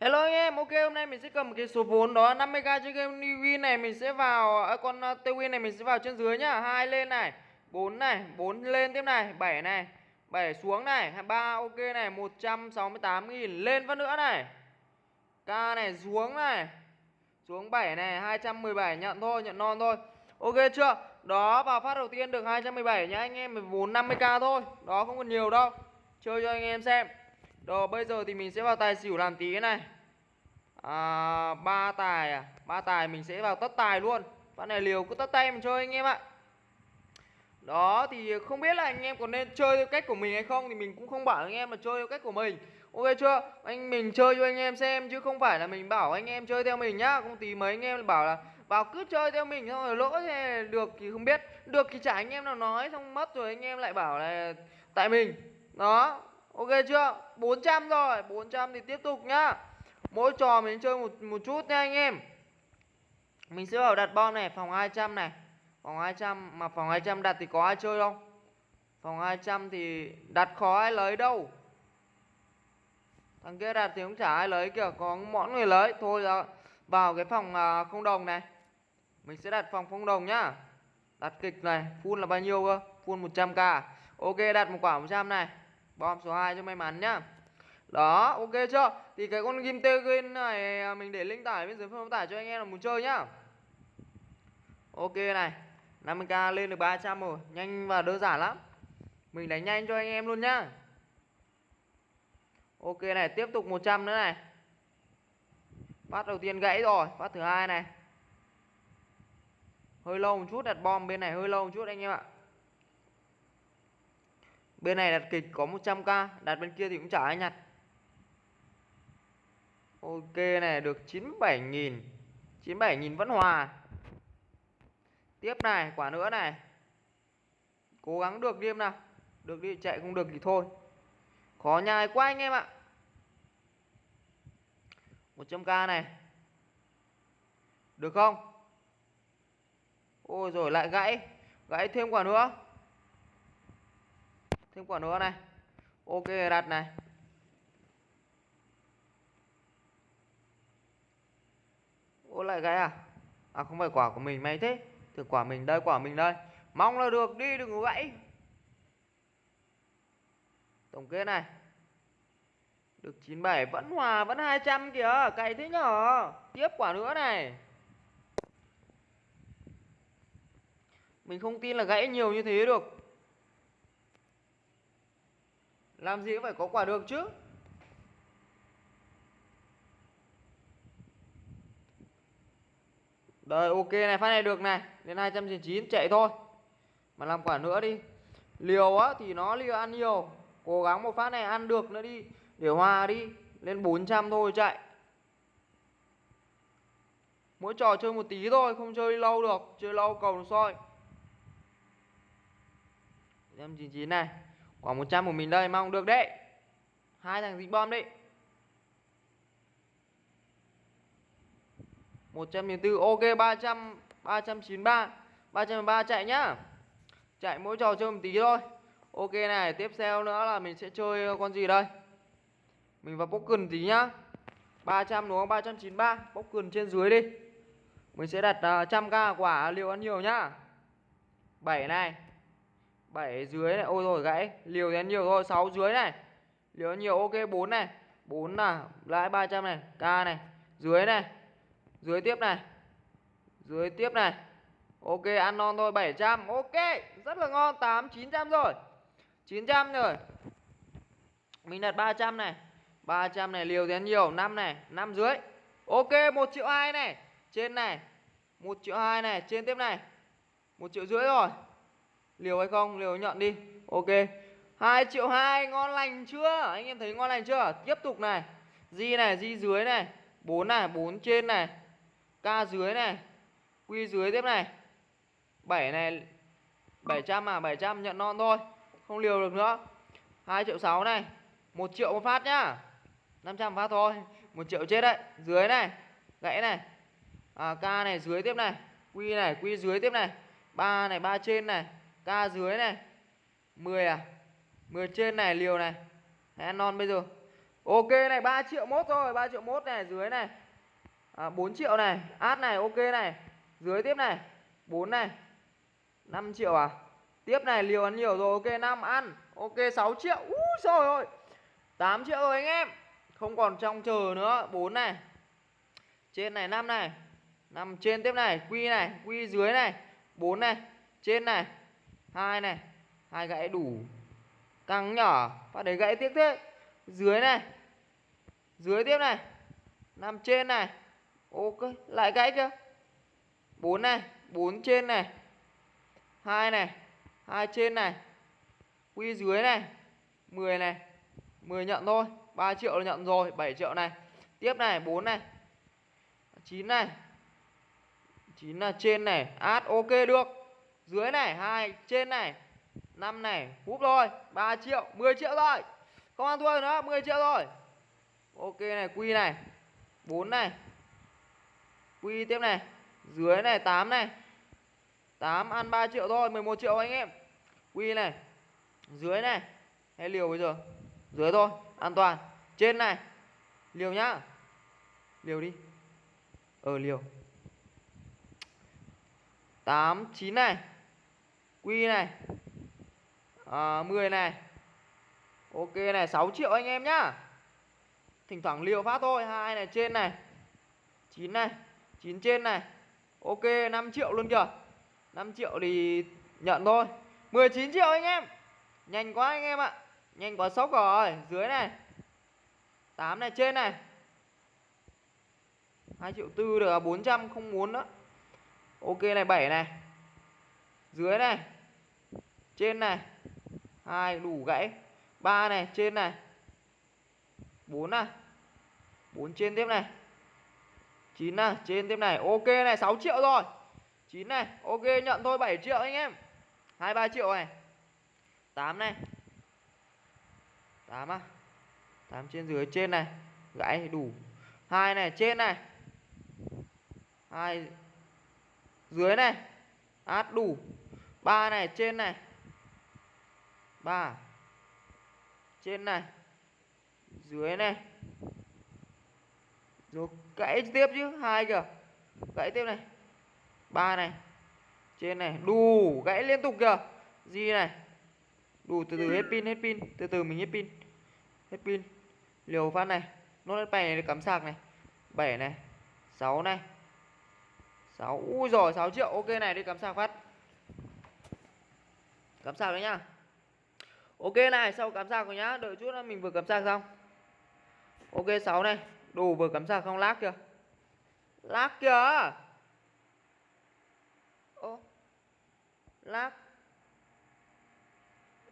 Hello anh em, ok hôm nay mình sẽ cầm cái số vốn đó 50k trên game New Win này mình sẽ vào à, con uh, Win này mình sẽ vào trên dưới nhá. hai lên này, 4 này, 4 lên tiếp này, 7 này, 7 xuống này, 3 ok này, 168 000 lên phát nữa này. K này xuống này. Xuống 7 này, 217 nhận thôi, nhận non thôi. Ok chưa? Đó vào phát đầu tiên được 217 nhá anh em, mình vốn 50k thôi. Đó không còn nhiều đâu. Chơi cho anh em xem. Rồi bây giờ thì mình sẽ vào tài xỉu làm tí này. À, ba tài à? Ba tài mình sẽ vào tất tài luôn. Phát này liều cứ tất tay mình chơi anh em ạ. Đó thì không biết là anh em có nên chơi theo cách của mình hay không Thì mình cũng không bảo anh em là chơi theo cách của mình. Ok chưa? Anh mình chơi cho anh em xem Chứ không phải là mình bảo anh em chơi theo mình nhá. Không tí mấy anh em bảo là vào cứ chơi theo mình xong rồi lỗ thì được thì không biết. Được thì chả anh em nào nói Xong mất rồi anh em lại bảo là tại mình. Đó. Ok chưa? 400 rồi, 400 thì tiếp tục nhá. Mỗi trò mình chơi một một chút nha anh em. Mình sẽ vào đặt bom này, phòng 200 này. Phòng 200 mà phòng 200 đặt thì có ai chơi không? Phòng 200 thì đặt khó ai lấy đâu. Thằng kia đặt thì cũng chả ai lấy kìa, có món người lấy. Thôi ra vào cái phòng à, không đồng này. Mình sẽ đặt phòng không đồng nhá. Đặt kịch này, full là bao nhiêu cơ? Full 100k. Ok đặt một quả 100 này bom số 2 cho may mắn nhá. Đó, ok chưa? Thì cái con game tê này à, mình để link tải bên dưới phần tải cho anh em là muốn chơi nhá. Ok này 50k lên được 300 rồi, nhanh và đơn giản lắm. Mình đánh nhanh cho anh em luôn nhá. Ok này, tiếp tục 100 nữa này. Phát đầu tiên gãy rồi, phát thứ hai này. Hơi lâu một chút đặt bom bên này, hơi lâu một chút anh em ạ. Bên này đặt kịch có 100k Đặt bên kia thì cũng chả ai nhặt. Ok này, được 97.000 97.000 vẫn hòa. Tiếp này, quả nữa này. Cố gắng được đi em nào. Được đi chạy, không được thì thôi. Khó nhai quá anh em ạ. 100k này. Được không? Ôi rồi lại gãy. Gãy thêm quả nữa thêm quả nữa này. Ok, đặt này. Ô lại cái à? À không phải quả của mình, may thế. Từ quả mình đây, quả mình đây. Mong là được, đi, đừng có gãy. Tổng kết này. Được 97 vẫn hòa, vẫn 200 kìa cày thế nhở? Tiếp quả nữa này. Mình không tin là gãy nhiều như thế được làm gì cũng phải có quả được chứ. Đời, ok này, phát này được này. Đến 299 chạy thôi. Mà làm quả nữa đi. Liều á, thì nó liều ăn nhiều. Cố gắng một phát này ăn được nữa đi. Để hòa đi. Lên 400 thôi, chạy. Mỗi trò chơi một tí thôi, Không chơi lâu được. Chơi lâu cầu nó soi 199 này. Quả 100 của mình đây mong được đấy. Hai thằng dính bom đấy 104 ok 300 393 303 chạy nhá. Chạy mỗi trò chơi một tí thôi. Ok này tiếp theo nữa là mình sẽ chơi con gì đây? Mình vào bốc cần tí nhá. 300 đúng không? 393 bốc cần trên dưới đi. Mình sẽ đặt à, uh, 100k quả liệu ăn nhiều nhá. 7 này. 7 dưới này. Ôi rồi gãy. Liều thì nhiều thôi. 6 dưới này. Liều nhiều. Ok 4 này. 4 là lãi 300 này. K này. Dưới này. Dưới tiếp này. Dưới tiếp này. Ok, ăn non thôi. 700 ok, rất là ngon. 8 900 rồi. 900 rồi. Mình đặt 300 này. 300 này. Liều thì nhiều. 5 này. 5 dưới. Ok 1 triệu 2 này. Trên này. 1 triệu 2 này. Trên tiếp này. 1 triệu rưỡi rồi liều hay không? Liều nhận đi. Ok. 2 triệu 2 ngon lành chưa? Anh em thấy ngon lành chưa? Tiếp tục này. Di này di dưới này. 4 này 4 trên này. K dưới này. Quy dưới tiếp này. 7 này 700 à 700 nhận non thôi. Không liều được nữa. 2 triệu 6 này. 1 triệu một phát nhá. 500 phát thôi. 1 triệu chết đấy. Dưới này gãy này. À, k này dưới tiếp này. Quy này quy dưới tiếp này. Ba này ba trên này. K dưới này. 10 à? 10 trên này liều này. Hay non bây giờ. Ok này 3 triệu mốt rồi 3 triệu mốt này dưới này. À, 4 triệu này át này ok này. Dưới tiếp này 4 này. 5 triệu à? Tiếp này liều ăn nhiều rồi ok 5 ăn. Ok 6 triệu. Úi rồi ơi. 8 triệu rồi anh em. Không còn trong chờ nữa. 4 này. Trên này 5 này. 5 trên tiếp này quy này quy dưới này. 4 này trên này hai này, hai gãy đủ căng nhỏ, phát đấy gãy tiếp thế. Dưới này, dưới tiếp này, nằm trên này. Ok, lại gãy chưa? Bốn này, bốn trên này. Hai này, hai trên này. Quy dưới này 10 này. 10 nhận thôi 3 triệu là nhận rồi 7 triệu này. Tiếp này 4 này. 9 này. 9 là trên này. Át, ok, được dưới này, hai, trên này 5 này húp rồi 3 triệu 10 triệu rồi không ăn thua nữa 10 triệu rồi ok này, quy này 4 này. Quy tiếp này, dưới này 8 này. 8 ăn 3 triệu thôi 11 triệu anh em. Quy này, dưới này. Hay liều bây giờ? Dưới thôi, an toàn. Trên này, liều nhá. Liều đi. Ờ liều. 8 9 này quy này. Ờ, à, 10 này. Ok này 6 triệu anh em nhá. Thỉnh thoảng liều phát thôi. Hai này trên này. 9 này 9 trên này. Ok 5 triệu luôn kìa. 5 triệu thì nhận thôi. 19 triệu anh em. Nhanh quá anh em ạ. Nhanh quá sốc rồi. Dưới này. 8 này trên này. 2 triệu tư được 400 không muốn nữa. Ok này 7 này. Dưới này trên này. Hai, đủ gãy. Ba này, trên này. Bốn này. Bốn trên tiếp này. Chín này, trên tiếp này. Ok này 6 triệu rồi. Chín này, ok, nhận thôi 7 triệu anh em. Hai, ba triệu này. Tám này. Tám à. Tám trên dưới, trên này. Gãy, đủ. Hai này, trên này. Hai, dưới này. Át, đủ. Ba này, trên này ba. Trên này. Dưới này. Rồi gãy tiếp chứ, hai kìa. Gãy tiếp này. Ba này. Trên này. Đủ, gãy liên tục kìa. Gì này? Đủ từ từ hết pin hết pin. Từ từ mình hết pin. Hết pin. Liều phát này. Nốt hết này cắm sạc này. 7 này. 6 này. 6 ui rồi 6 triệu. Ok này, đi cắm sạc phát. Cắm sạc đấy nhá ok này, sau cắm sạc rồi nhá. Đợi chút nữa mình vừa cắm sạc xong. Ok 6 này. Đồ vừa cắm sạc không lag kìa. Lag kìa. Ô. Lag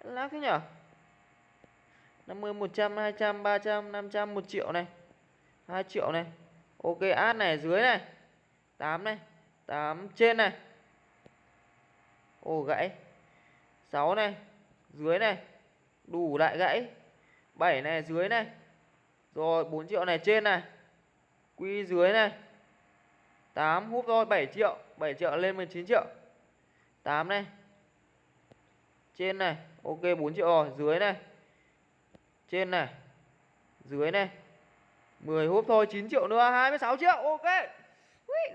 lag thế nhở? 50 100 200 300 500 1 triệu này. 2 triệu này. Ok ad này, dưới này. 8 này. 8 trên này. Ồ, gãy. 6 này. Dưới này đủ lại gãy. 7 này dưới này. Rồi 4 triệu này trên này. Quy dưới này. 8 hút rồi 7 triệu. 7 triệu lên 19 triệu. 8 này. Trên này. Ok 4 triệu rồi, dưới này. Trên này. Dưới này. 10 hút thôi 9 triệu nữa 26 triệu. Ok.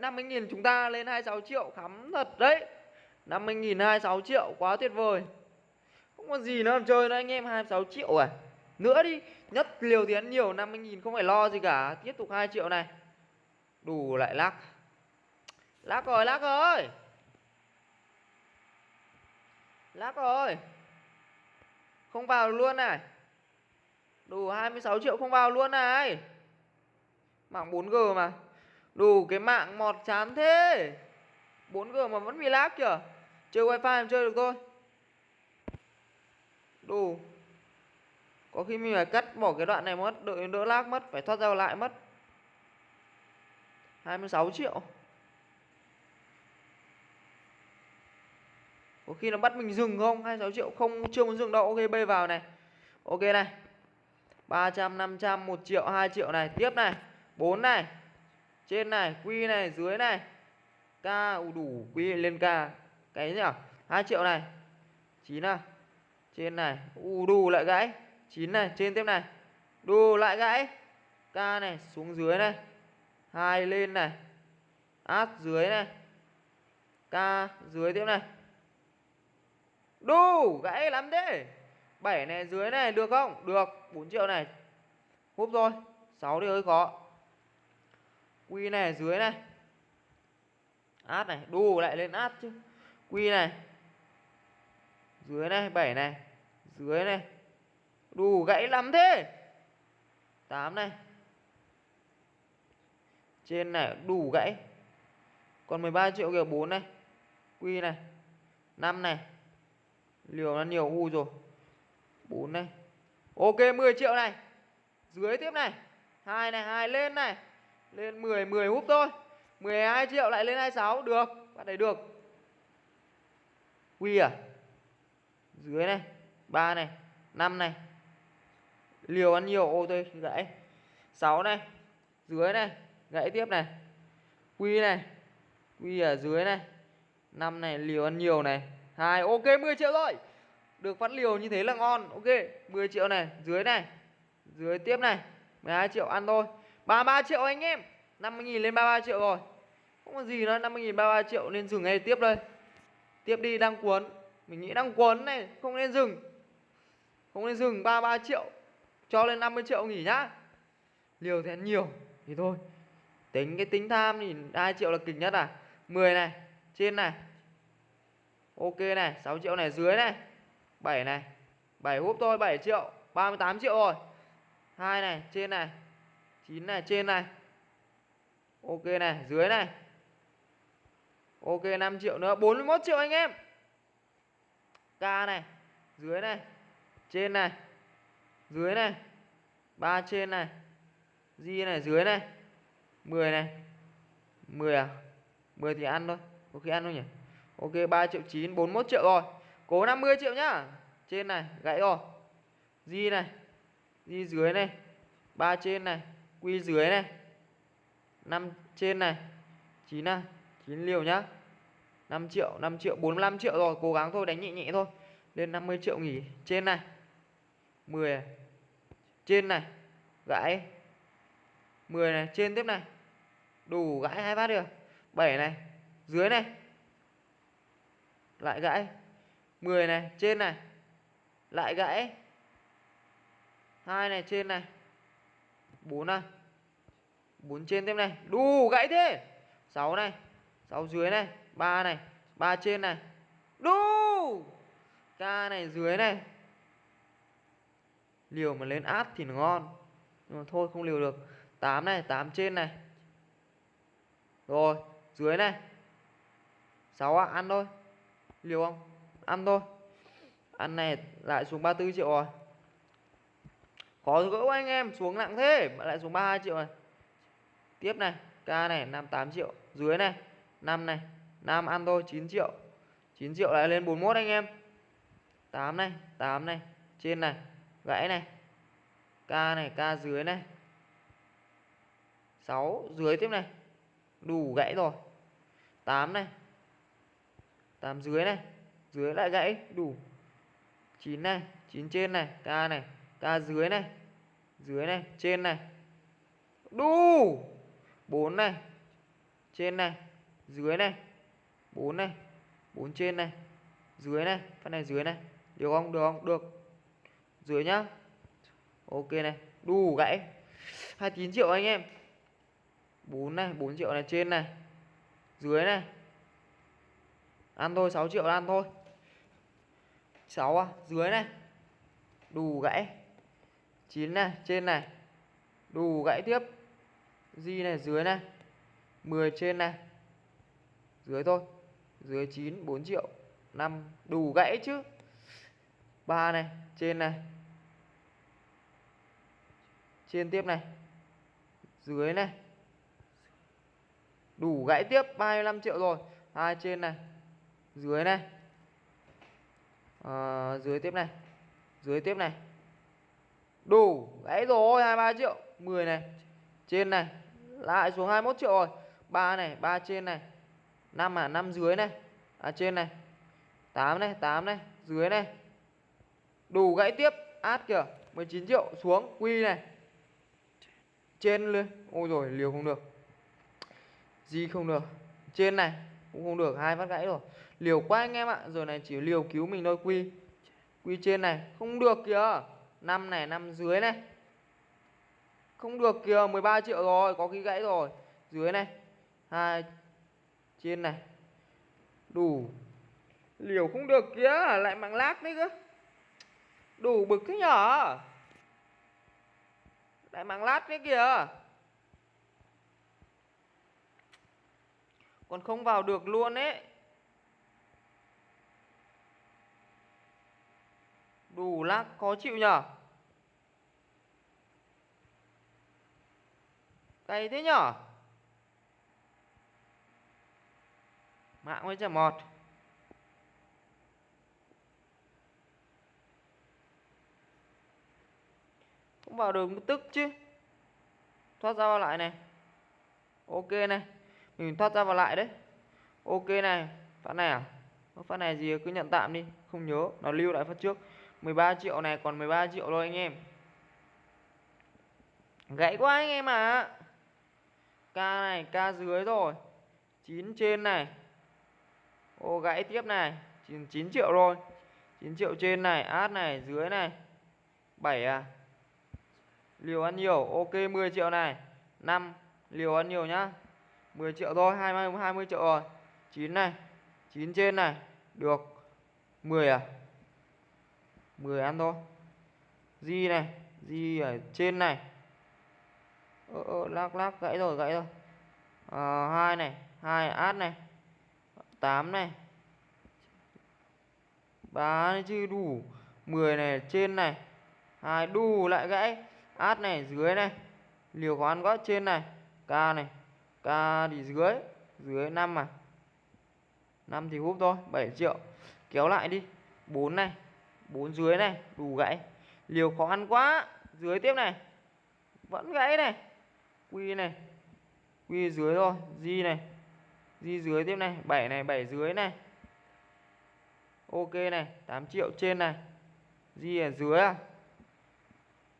50.000 chúng ta lên 26 triệu. Khắm thật đấy. 50.000 26 triệu, quá tuyệt vời. Không còn gì nữa làm chơi nữa, anh em 26 triệu à. Nữa đi, Nhất liều thì ăn nhiều 50.000 không phải lo gì cả. Tiếp tục 2 triệu này. Đủ lại lắc. Lắc rồi lắc rồi. Lắc rồi. Không vào luôn này. Đủ 26 triệu không vào luôn này. Mạng 4G mà. Đủ cái mạng mọt chán thế. 4G mà vẫn bị lag kìa. Chơi wifi chơi được thôi. Đủ Có khi mình phải cắt bỏ cái đoạn này mất Đợi đỡ lag mất Phải thoát ra lại mất. 26 triệu. Có khi nó bắt mình dừng không? 26 triệu không chưa muốn dừng đâu. Ok bê vào này. Ok này. 300, 500, 1 triệu, 2 triệu này. Tiếp này. 4 này. Trên này, quy này, dưới này. K đủ, quy lên K. Cái nhỉ? 2 triệu này. 9 à? Trên này, u đủ lại gãy 9 này, trên tiếp này đu lại gãy. K này xuống dưới này. hai lên này. Át dưới này. K dưới tiếp này. đu gãy lắm thế. 7 này dưới này được không? Được. 4 triệu này. Húp rồi. 6 thì hơi khó. Quy này dưới này. Át này, đu lại lên át chứ. Quy này. Dưới này, 7 này. Dưới này. đủ gãy lắm thế. 8 này. Trên này đủ gãy. Còn 13 triệu kìa 4 này. Quy này. 5 này. Liều nó nhiều u rồi. 4 này. Ok 10 triệu này. Dưới tiếp này. hai này, hai lên này. Lên 10 10 húp thôi. 12 triệu lại lên 26 được. Bạn này được. Quy à? Dưới này. 3 này, 5 này. Liều ăn nhiều ô tôi gãy. 6 này. Dưới này, gãy tiếp này. Quy này. Quy ở dưới này. 5 này liều ăn nhiều này. hai ok 10 triệu rồi. Được phát liều như thế là ngon. Ok, 10 triệu này, dưới này. Dưới tiếp này. 12 triệu ăn thôi. 33 triệu anh em. 50.000 lên 33 triệu rồi. Không có gì nữa, 50.000 33 triệu nên dừng ngay tiếp đây. Tiếp đi đang cuốn. Mình nghĩ đang quấn này, không nên dừng. Không nên dừng 33 triệu. Cho lên 50 triệu nghỉ nhá. Liều thì nhiều thì thôi. Tính cái tính tham thì 2 triệu là kịch nhất à. 10 này, trên này. Ok này, 6 triệu này dưới này. 7 này. 7 húp thôi 7 triệu, 38 triệu rồi. 2 này, trên này. 9 này, trên này. Ok này, dưới này. Ok 5 triệu nữa, 41 triệu anh em. K này, dưới này. Trên này. Dưới này. 3 trên này. Di này dưới này. 10 này. 10 à? 10 thì ăn thôi. Có khi ăn thôi nhỉ? Ok 3 triệu 9, 41 triệu rồi. Cố 50 triệu nhá. Trên này, gãy rồi. Di này. Di dưới này. 3 trên này. Quy dưới này. 5 trên này. 9 à 9 liều nhá. 5 triệu, 5 triệu, 45 triệu rồi. Cố gắng thôi, đánh nhẹ nhẹ thôi. Lên 50 triệu nghỉ. Trên này. 10 Trên này. Gãy. 10 này. Trên tiếp này. Đủ gãy hai phát được. 7 này. Dưới này. Lại gãy. 10 này. Trên này. Lại gãy. hai này. Trên này. 4 này. 4 trên tiếp này. Đủ gãy thế. 6 này. 6 dưới này. 3 này. 3 trên này. Đu. K này dưới này. Liều mà lên át thì nó ngon. Nhưng mà thôi không liều được. 8 này, 8 trên này. Rồi, dưới này. 6 à, ăn thôi. Liều không? Ăn thôi. Ăn này lại xuống 34 triệu rồi. Khó gỡ anh em, xuống nặng thế, mà lại xuống 32 triệu này. Tiếp này, K này 58 triệu, dưới này 5 này, Nam ăn thôi 9 triệu. 9 triệu lại lên 41 anh em. 8 này, 8 này, trên này, gãy này. K này, K dưới này. 6 dưới tiếp này. Đủ gãy rồi. 8 này. 8 dưới này. Dưới lại gãy, đủ. 9 này, 9 trên này, K này, K dưới này. Dưới này, trên này. Đủ. 4 này. Trên này, dưới này. 4 này. 4 trên này. Dưới này, phần này dưới này. Được không? Được không? Được. Dưới nhá. Ok này, đủ gãy. 29 triệu anh em. 4 này, 4 triệu này trên này. Dưới này. Ăn thôi, 6 triệu ăn thôi. 6 à, dưới này. Đủ gãy. 9 này, trên này. Đủ gãy tiếp. Di này, dưới này. 10 trên này. Dưới thôi. Dưới 9, 4 triệu. 5, đủ gãy chứ. 3 này, trên này. Trên tiếp này. Dưới này. Đủ gãy tiếp 35 triệu rồi. Hai trên này. Dưới này. À, dưới tiếp này. Dưới tiếp này. Đủ gãy rồi 23 triệu. 10 này. Trên này. Lại xuống 21 triệu rồi. 3 này, 3 trên này. 5 à, 5 dưới này. À trên này. 8 này, 8 này, dưới này. Đủ gãy tiếp, át kìa, 19 triệu xuống, quy này. trên lên. Ôi rồi liều không được. Gì không được. Trên này cũng không được. Hai phát gãy rồi. Liều quá anh em ạ. Giờ này chỉ liều cứu mình thôi quy. Quy trên này. Không được kìa. Năm này năm dưới này. Không được kìa 13 triệu rồi. Có khi gãy rồi. Dưới này. Hai trên này. Đủ. Liều không được kia lại mạng lát đấy cơ. Đủ bực thế nhở? Lại mạng lát đấy kìa. Còn không vào được luôn ấy. Đủ lát khó chịu nhở? Cay thế nhở? Mạng với chả mọt cũng vào đường tức chứ. Thoát ra vào lại này. Ok này. Mình thoát ra vào lại đấy. Ok này. Phát này à? Phát này gì à? cứ nhận tạm đi. Không nhớ. Nó lưu lại phát trước. 13 triệu này còn 13 triệu thôi anh em. Gãy quá anh em à k này, k dưới rồi. 9 trên này ô gãy tiếp này. 9, 9 triệu rồi 9 triệu trên này át này dưới này. 7 à? Liều ăn nhiều ok 10 triệu này. 5 liều ăn nhiều nhá. 10 triệu thôi 20 20 triệu rồi. 9 này 9 trên này. Được. 10 à? 10 ăn thôi. Di này Di ở trên này. Ơ ờ, ờ lắc lắc gãy rồi gãy rồi. Ờ, à, 2 này 2 át này. 8 này. 3 chứ đủ 10 này, trên này. Hai đủ lại gãy. Át này, dưới này. Liều khoán gót trên này. K này. K thì dưới. Dưới 5 mà 5 thì húp thôi 7 triệu. Kéo lại đi. 4 này. 4 dưới này đủ gãy. Liều khó ăn quá. Dưới tiếp này. Vẫn gãy này. Quy này. Quy dưới thôi. Di này. Di dưới tiếp này. 7 này 7 dưới này ok này 8 triệu trên này. Di ở dưới à?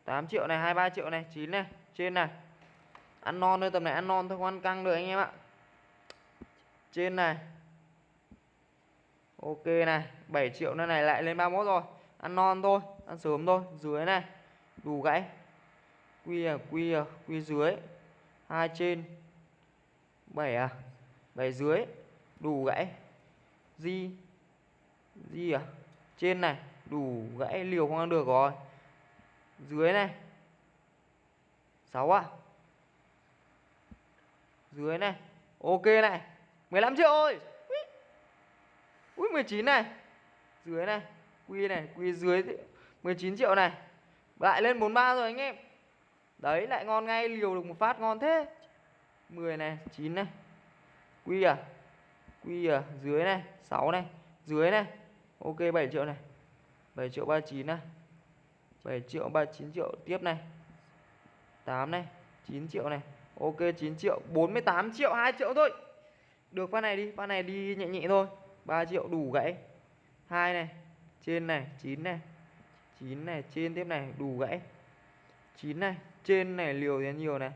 8 triệu này 23 triệu này 9 này, trên này. Ăn non thôi, tầm này ăn non thôi, không ăn căng được anh em ạ. Trên này. Ok này 7 triệu nữa này, lại lên 31 rồi. Ăn non thôi, ăn sớm thôi, dưới này. Đủ gãy. Quy à quy à quy dưới. Hai trên. 7 à 7 dưới. Đủ gãy. Di gì à? Trên này, đủ gãy liều không ăn được rồi. Dưới này. 6 à? Dưới này. Ok này. 15 triệu ơi ui. 19 này. Dưới này. Quy này, quy dưới 19 triệu này. Lại lên 43 rồi anh em. Đấy, lại ngon ngay, liều được một phát ngon thế. 10 này 9 này. Quy à? Quy à? Dưới này 6 này. Dưới này ok 7 triệu này. 7 triệu 39 này. 7 triệu 39 triệu tiếp này. 8 này 9 triệu này. Ok 9 triệu 48 triệu 2 triệu thôi. Được, phát này đi, phát này đi nhẹ nhẹ thôi. 3 triệu đủ gãy. 2 này, trên này 9 này. 9 này, trên tiếp này, đủ gãy. 9 này, trên này, liều thì nhiều này.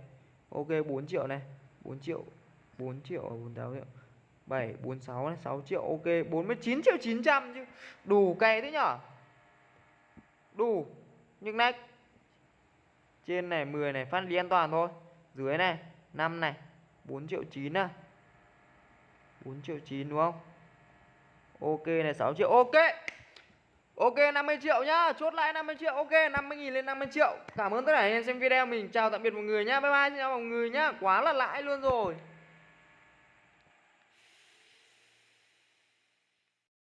Ok 4 triệu này. 4 triệu 4 triệu 48 triệu. 7 46 này 6 triệu, ok 49 triệu 900 chứ. Đủ cày thế nhở? Đủ. Nhưng nách trên này 10 này, phát đi an toàn thôi. Dưới này 5 này 4 triệu 9 à. 4 triệu 9 đúng không? Ok này 6 triệu, ok. Ok 50 triệu nhá. Chốt lại 50 triệu, Ok 50 nghìn lên 50 triệu. Cảm ơn tất cả anh em xem video, Mình chào tạm biệt mọi người nhá. Bye bye, xin chào mọi người nhá. Quá là lãi luôn rồi.